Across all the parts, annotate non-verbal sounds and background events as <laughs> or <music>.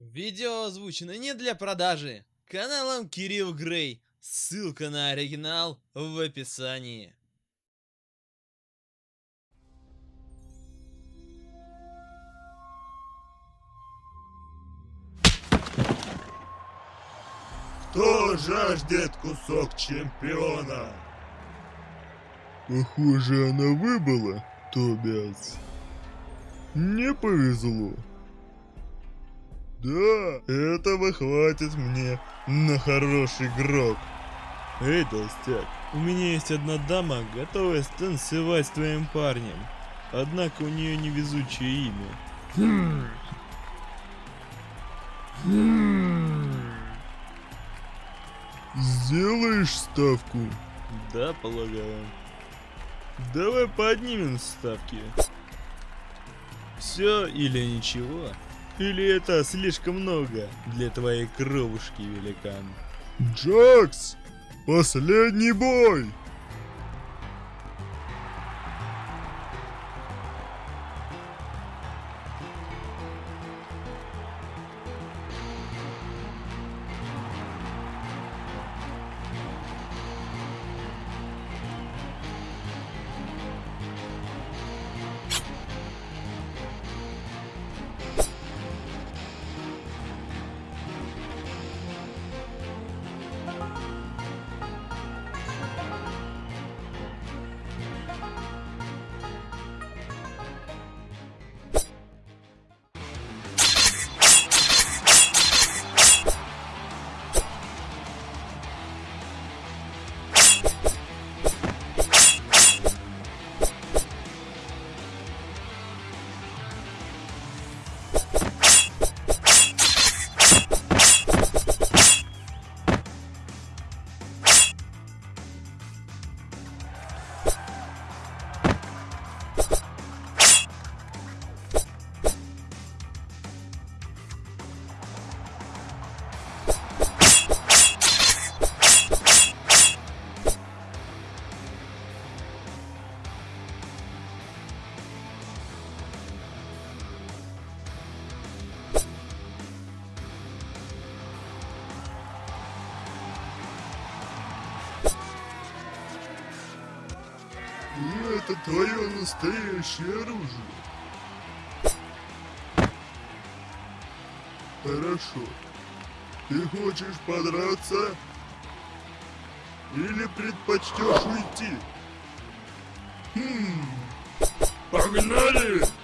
Видео озвучено не для продажи. Каналом Кирилл Грей. Ссылка на оригинал в описании. Кто жаждет кусок чемпиона? Похоже, она выбыла, Тобиас. Не повезло. Да, этого хватит мне на хороший гроб. Эй, толстяк, у меня есть одна дама, готовая станцевать с твоим парнем. Однако у нее невезучее имя. Сделаешь ставку? Да, полагаю. Давай поднимем ставки. Все или ничего? Или это слишком много для твоей кровушки, великан? Джакс! Последний бой! Это твое настоящее оружие. Хорошо. Ты хочешь подраться? Или предпочтешь уйти? Хм. Погнали!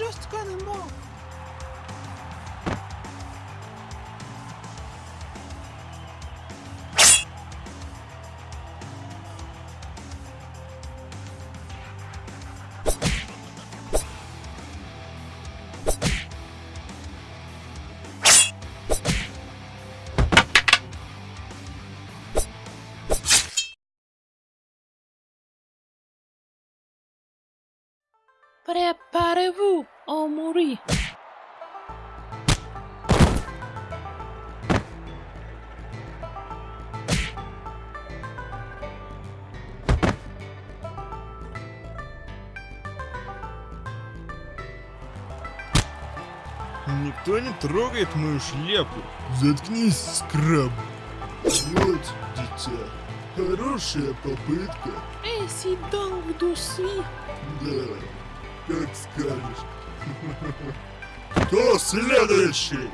just gonna move. Préparez-vous à mourir. Никто не трогает мою шляпу. Заткнись, скраб. Вот, дитя, хорошая попытка. Si donc vous suis Да, как скажешь. <laughs> Кто следующий?